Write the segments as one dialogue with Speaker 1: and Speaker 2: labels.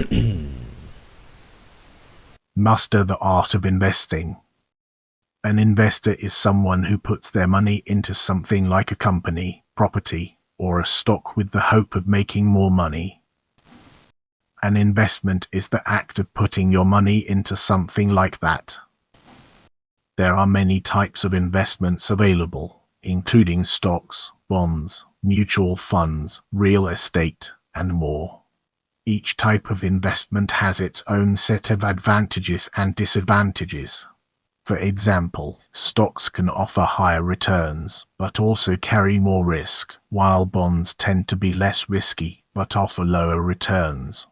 Speaker 1: Master the art of investing. An investor is someone who puts their money into something like a company, property, or a stock with the hope of making more money. An investment is the act of putting your money into something like that. There are many types of investments available, including stocks, bonds, mutual funds, real estate, and more. Each type of investment has its own set of advantages and disadvantages. For example, stocks can offer higher returns, but also carry more risk, while bonds tend to be less risky, but offer lower returns.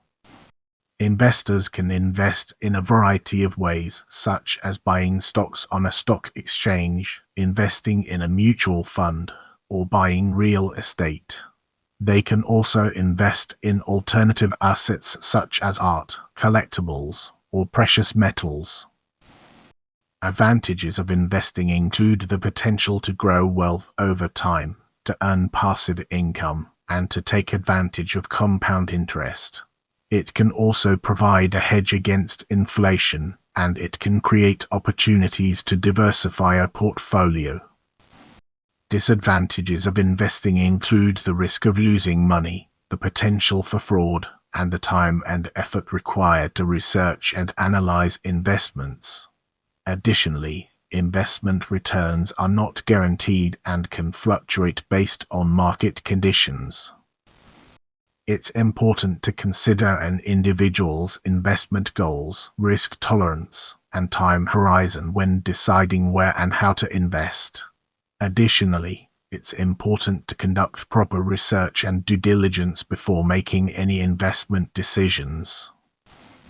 Speaker 1: Investors can invest in a variety of ways, such as buying stocks on a stock exchange, investing in a mutual fund, or buying real estate. They can also invest in alternative assets such as art, collectibles, or precious metals. Advantages of investing include the potential to grow wealth over time, to earn passive income, and to take advantage of compound interest. It can also provide a hedge against inflation, and it can create opportunities to diversify a portfolio. Disadvantages of investing include the risk of losing money, the potential for fraud, and the time and effort required to research and analyze investments. Additionally, investment returns are not guaranteed and can fluctuate based on market conditions. It's important to consider an individual's investment goals, risk tolerance, and time horizon when deciding where and how to invest. Additionally, it's important to conduct proper research and due diligence before making any investment decisions.